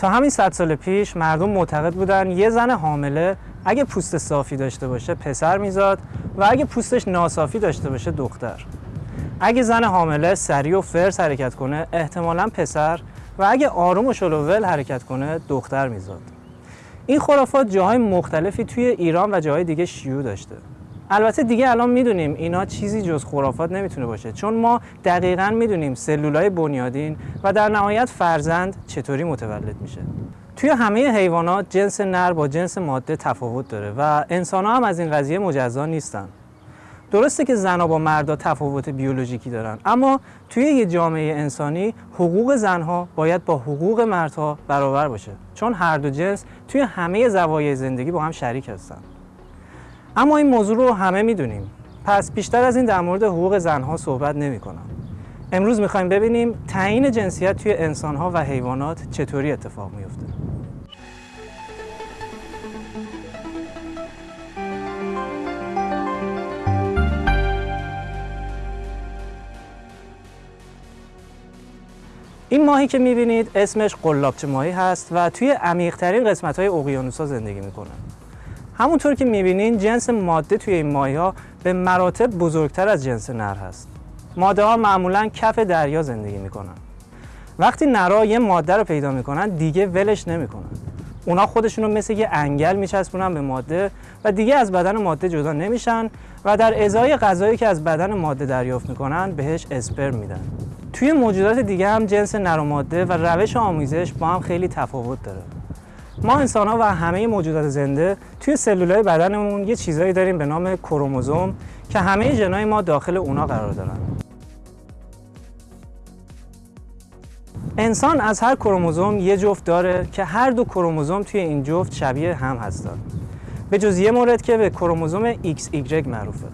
تا همین صد سال پیش مردم معتقد بودن یه زن حامله اگه پوست صافی داشته باشه پسر میزاد و اگه پوستش ناصافی داشته باشه دختر. اگه زن حامله سریع و فرس حرکت کنه احتمالا پسر و اگه آروم و شلوول حرکت کنه دختر میزاد. این خرافات جاهای مختلفی توی ایران و جاهای دیگه شیوع داشته. البته دیگه الان می‌دونیم اینا چیزی جز خرافات نمی‌تونه باشه چون ما دقیقا می‌دونیم سلولای بنیادین و در نهایت فرزند چطوری متولد میشه. توی همه حیوانات جنس نر با جنس ماده تفاوت داره و انسان ها هم از این قضیه مجزا نیستن. درسته که زنها با مردا تفاوت بیولوژیکی دارن اما توی یه جامعه انسانی حقوق زنها باید با حقوق مردها برابر باشه چون هر دو جنس توی همه زوایای زندگی با هم شریک هستن. اما این موضوع رو همه می‌دونیم. پس بیشتر از این در مورد حقوق زنها صحبت نمی کنم. امروز می‌خوایم ببینیم تعیین جنسیت توی انسانها و حیوانات چطوری اتفاق میفته این ماهی که می‌بینید اسمش قلابچه ماهی هست و توی عمیقترین قسمت های زندگی می‌کنه. همونطور که می‌بینین جنس ماده توی این ماهی ها به مراتب بزرگتر از جنس نر هست. ماده ها معمولا کف دریا زندگی می‌کنن. وقتی نرا یه ماده رو پیدا می‌کنن دیگه ولش نمی‌کنن. اونا خودشون رو مثل یه انگل میچسبونن به ماده و دیگه از بدن ماده جدا نمیشن و در ازای غذایی که از بدن ماده دریافت می‌کنن بهش اسپرم میدن. توی موجودات دیگه هم جنس نر و ماده و روش آموزش با هم خیلی تفاوت داره. ما انسان ها و همه موجودات زنده توی سلولای بدنمون یه چیزایی داریم به نام کروموزوم که همه ژنای ما داخل اونا قرار دارن. انسان از هر کروموزوم یه جفت داره که هر دو کروموزوم توی این جفت شبیه هم هستن. به جز یه مورد که به کروموزوم XY معروفه.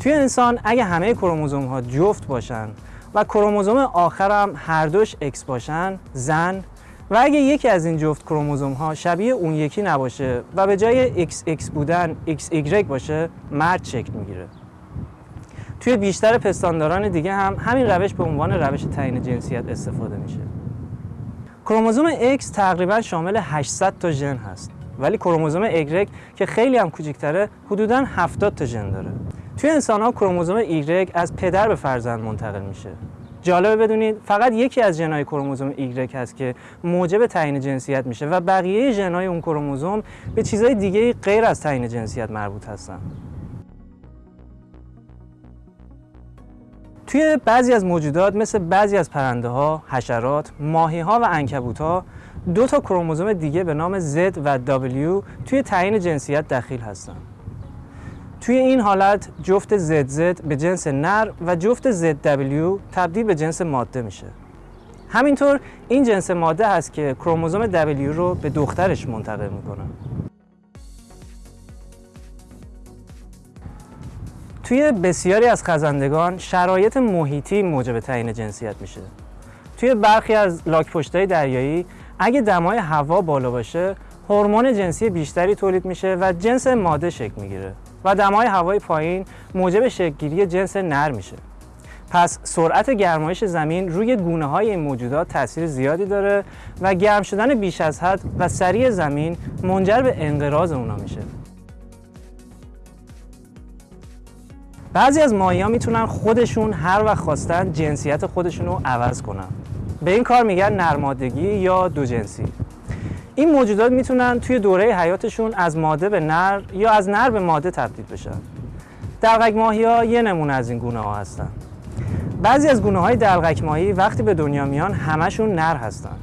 توی انسان اگه همه کروموزوم ها جفت باشن و کروموزوم آخر هم هر دوش X باشن زن و اگه یکی از این جفت کروموزوم ها شبیه اون یکی نباشه و به جای XX بودن XY باشه مرد شکل می‌گیره. توی بیشتر پستانداران دیگه هم همین روش به عنوان روش تعیین جنسیت استفاده میشه. کروموزوم X تقریبا شامل 800 تا ژن هست. ولی کروموزوم Y که خیلی هم کوچکتره حدودا 70 تا ژن داره. توی انسان ها کروموزوم Y از پدر به فرزند منتقل میشه. جالبه بدونید فقط یکی از ژنهای کروموزوم Y هست که موجب تعیین جنسیت میشه و بقیه ژنهای اون کروموزوم به چیزهای دیگه غیر از تعیین جنسیت مربوط هستن توی بعضی از موجودات مثل بعضی از پرنده ها، حشرات، ماهی ها و انکبوت ها دو تا کروموزوم دیگه به نام Z و W توی تعیین جنسیت دخیل هستن. توی این حالت جفت ZZ به جنس نر و جفت ZW تبدیل به جنس ماده میشه. همینطور این جنس ماده هست که کروموزوم W رو به دخترش منتقل می‌کنه. توی بسیاری از خزندگان شرایط محیطی موجب تعیین جنسیت میشه. توی برخی از لاکپشت‌های دریایی اگه دمای هوا بالا باشه هورمون جنسی بیشتری تولید میشه و جنس ماده شکل می‌گیره و دمای هوای پایین موجب شکلگیری جنس نر میشه. پس سرعت گرمایش زمین روی گونه های این موجودات تاثیر زیادی داره و گرم شدن بیش از حد و سریع زمین منجر به انقراض اونا میشه. بعضی از ماهی ها می‌تونن خودشون هر وقت خواستن جنسیت خودشون رو عوض کنن به این کار میگن نرمادگی یا دو جنسی این موجودات می‌تونن توی دوره حیاتشون از ماده به نر یا از نر به ماده تبدیل بشن. دلغک ماهی ها یه نمونه از این گونه ها هستن. بعضی از گونه های دلغک ماهی وقتی به دنیا میان همشون نر هستن.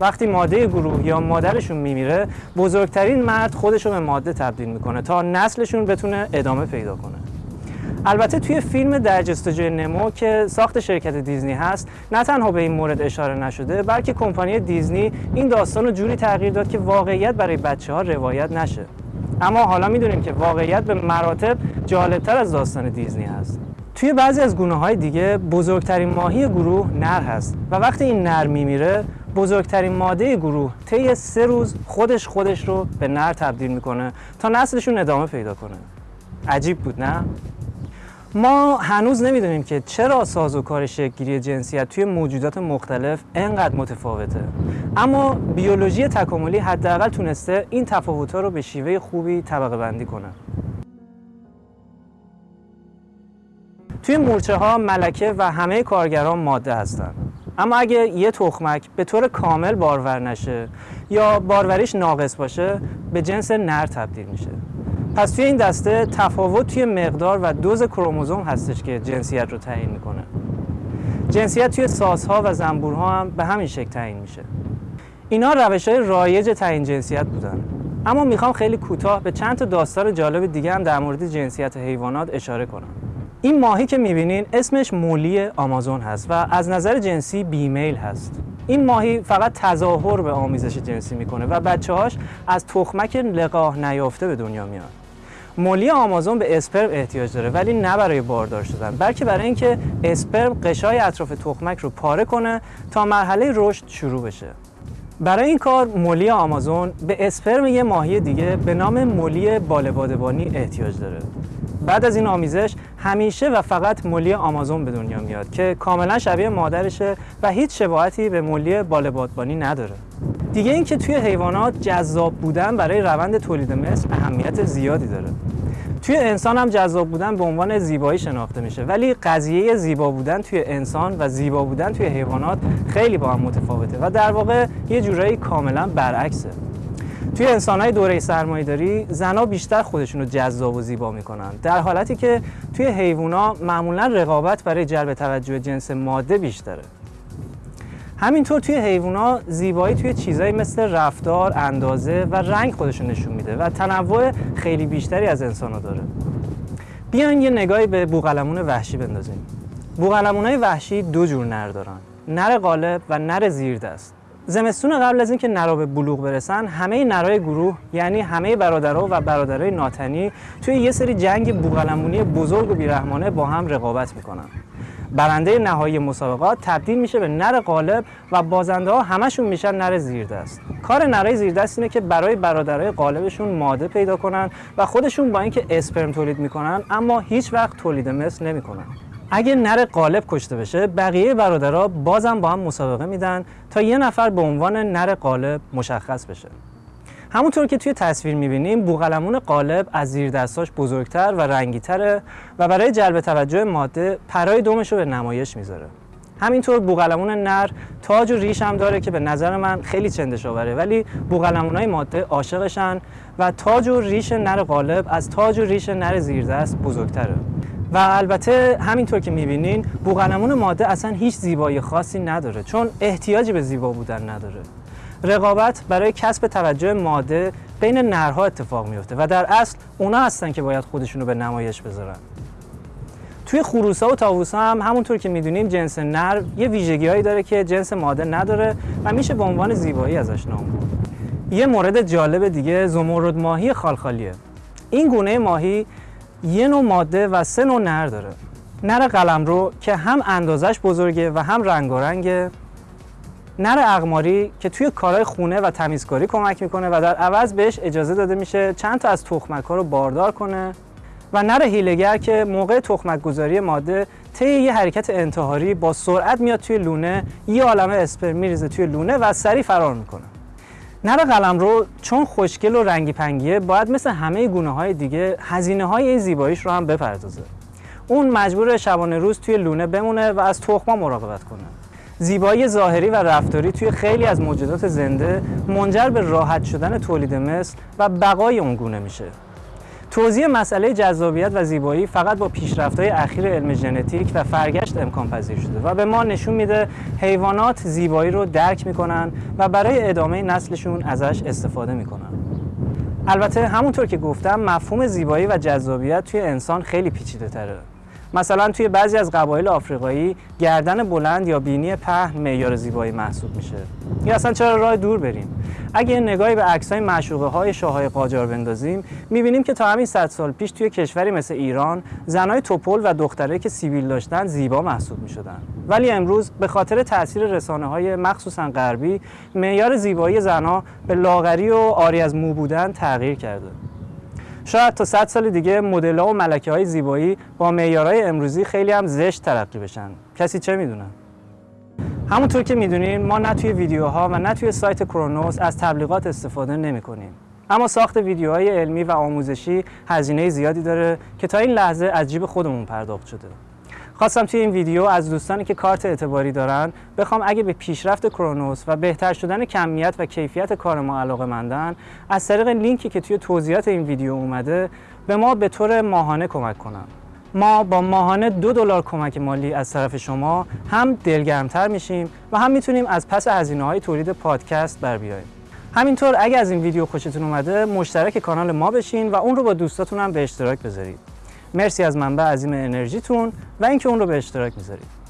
وقتی ماده گروه یا مادرشون میمیره بزرگترین مرد خودشون به ماده تبدیل می‌کنه تا نسلشون بتونه ادامه پیدا کنه. البته توی فیلم در جستجوی نمو که ساخت شرکت دیزنی هست نه تنها به این مورد اشاره نشده بلکه کمپانی دیزنی این داستان رو جوری تغییر داد که واقعیت برای بچه ها روایت نشه. اما حالا می‌دونیم که واقعیت به مراتب جالبتر از داستان دیزنی هست. توی بعضی از گونه های دیگه بزرگترین ماهی گروه نر هست و وقتی این نر میمیره بزرگترین ماده گروه طی سه روز خودش خودش رو به نر تبدیل می‌کنه تا نسلشون ادامه پیدا کنه. عجیب بود نه؟ ما هنوز نمی‌دونیم که چرا سازوکار شکلگیری جنسیت توی موجودات مختلف انقدر متفاوته. اما بیولوژی تکاملی حداقل تونسته این تفاوت‌ها رو به شیوه خوبی طبقه بندی کنه. توی مورچه ها ملکه و همه کارگران ماده هستند اما اگه یه تخمک به طور کامل بارور نشه یا باروریش ناقص باشه به جنس نر تبدیل میشه. پس توی این دسته تفاوت توی مقدار و دوز کروموزوم هستش که جنسیت رو تعیین می‌کنه. جنسیت توی سازها و زنبورها هم به همین شکل تعیین میشه. اینا روش های رایج تعیین جنسیت بودن. اما می‌خوام خیلی کوتاه به چند تا داستان جالب دیگه هم در مورد جنسیت حیوانات اشاره کنم. این ماهی که می‌بینین اسمش مولی آمازون هست و از نظر جنسی بیمیل هست. این ماهی فقط تظاهر به آمیزش جنسی می‌کنه و بچه هاش از تخمک لقاه نیافته به دنیا میاد مولی آمازون به اسپرم احتیاج داره ولی نه برای باردار شدن بلکه برای اینکه اسپرم قشای اطراف تخمک رو پاره کنه تا مرحله رشد شروع بشه. برای این کار مولی آمازون به اسپرم یه ماهی دیگه به نام مولی بالبادبانی احتیاج داره. بعد از این آمیزش همیشه و فقط مولی آمازون به دنیا میاد که کاملا شبیه مادرشه و هیچ شباهتی به مولی بالبادبانی نداره. دیگه اینکه توی حیوانات جذاب بودن برای روند تولید مثل اهمیت زیادی داره. توی انسان هم جذاب بودن به عنوان زیبایی شناخته میشه. ولی قضیه زیبا بودن توی انسان و زیبا بودن توی حیوانات خیلی با هم متفاوته و در واقع یه جورایی کاملا برعکسه. توی انسانهای دوره سرمایه‌داری زنها بیشتر خودشون رو جذاب و زیبا می‌کنن. در حالتی که توی حیوونا معمولا رقابت برای جلب توجه جنس ماده بیشتره. همینطور توی حیوونا زیبایی توی چیزایی مثل رفتار، اندازه و رنگ خودشون نشون میده و تنوع خیلی بیشتری از انسان داره. بیاین یه نگاهی به بوقلمون وحشی بندازیم. بوقلمونای وحشی دو جور نر دارن. نر غالب و نر زیردست. زمستون قبل از اینکه نرا به بلوغ برسن همه نرای گروه یعنی همه برادرها و برادرای ناتنی توی یه سری جنگ بوقلمونی بزرگ و بیرحمانه با هم رقابت می‌کنن. برنده نهایی مسابقات تبدیل میشه به نر غالب و بازنده ها همشون میشن نر زیردست. کار نرای زیردست اینه که برای برادرای غالبشون ماده پیدا کنن و خودشون با اینکه اسپرم تولید می‌کنن اما هیچ وقت تولید مثل نمی‌کنن. اگه نر قالب کشته بشه بقیه برادرها بازم با هم مسابقه میدن تا یه نفر به عنوان نر قالب مشخص بشه. همونطور که توی تصویر می‌بینیم بوغلمون قالب از زیر دستاش بزرگتر و رنگیتره و برای جلب توجه ماده پرای دومش رو به نمایش می‌ذاره. همینطور بوغلمون نر تاج و ریش هم داره که به نظر من خیلی چندش آوره ولی های ماده عاشقشن و تاج و ریش نر قالب از تاج و ریش نر زیردست بزرگتره. و البته همینطور که می‌بینین بوغلمون ماده اصلا هیچ زیبایی خاصی نداره چون احتیاجی به زیبا بودن نداره. رقابت برای کسب توجه ماده بین نرها اتفاق میفته و در اصل اونا هستن که باید خودشونو به نمایش بذارن. توی خروسا و تاووسا هم همونطور که می‌دونیم جنس نر یه ویژگی هایی داره که جنس ماده نداره و میشه به عنوان زیبایی ازش نام برد. یه مورد جالب دیگه زمرد ماهی خالخالیه. این گونه ماهی یه نوع ماده و سه نوع نر داره. نر قلمرو که هم اندازش بزرگه و هم رنگارنگه. نر اقماری که توی کارهای خونه و تمیزکاری کمک می‌کنه و در عوض بهش اجازه داده میشه چند تا از تخمک ها رو باردار کنه و نر هیلگر که موقع تخمک گذاری ماده طی یه حرکت انتحاری با سرعت میاد توی لونه یه عالمه اسپرم میریزه توی لونه و سریع فرار می‌کنه. نر قلم رو چون خوشگل و رنگی پنگیه باید مثل همه گونه های دیگه هزینه های این زیباییش رو هم بپردازه. اون مجبور شبانه روز توی لونه بمونه و از تخما مراقبت کنه. زیبایی ظاهری و رفتاری توی خیلی از موجودات زنده منجر به راحت شدن تولید مثل و بقای اون گونه میشه توضیح مسئله جذابیت و زیبایی فقط با پیشرفت‌های اخیر علم ژنتیک و فرگشت امکان پذیر شده و به ما نشون میده حیوانات زیبایی رو درک می‌کنن و برای ادامه نسلشون ازش استفاده می‌کنن. البته همونطور که گفتم مفهوم زیبایی و جذابیت توی انسان خیلی پیچیده تره. مثلا توی بعضی از قبایل آفریقایی گردن بلند یا بینی پهن معیار زیبایی محسوب میشه. یا اصلا چرا راه دور بریم؟ اگه نگاهی به عکسای معشوقه های شاههای قاجار بندازیم می‌بینیم که تا همین 100 سال پیش توی کشوری مثل ایران زنای توپل و دختره که سیبیل داشتن زیبا محسوب می‌شدن. ولی امروز به خاطر تاثیر رسانه های مخصوصا غربی معیار زیبایی زنها به لاغری و آری از مو بودن تغییر کرده. شاید تا 100 سال دیگه مدل و ملکه های زیبایی با معیارهای امروزی خیلی هم زشت ترقی بشن کسی چه می‌دونه همونطور که می‌دونین ما نه توی ویدیوها و نه توی سایت کرونوس از تبلیغات استفاده نمی کنیم. اما ساخت ویدیوهای علمی و آموزشی هزینه زیادی داره که تا این لحظه از جیب خودمون پرداخت شده. خواستم توی این ویدیو از دوستانی که کارت اعتباری دارن بخوام اگه به پیشرفت کرونوس و بهتر شدن کمیت و کیفیت کار ما علاقه مندن از طریق لینکی که توی توضیحات این ویدیو اومده به ما به طور ماهانه کمک کنن. ما با ماهانه دو دلار کمک مالی از طرف شما هم دلگرمتر میشیم و هم می‌تونیم از پس هزینه های تولید پادکست بر بیاییم. همینطور اگه از این ویدیو خوشتون اومده مشترک کانال ما بشین و اون رو با دوستاتون هم به اشتراک بذارید. مرسی از منبع عظیم انرژیتون و اینکه اون رو به اشتراک می‌ذارید.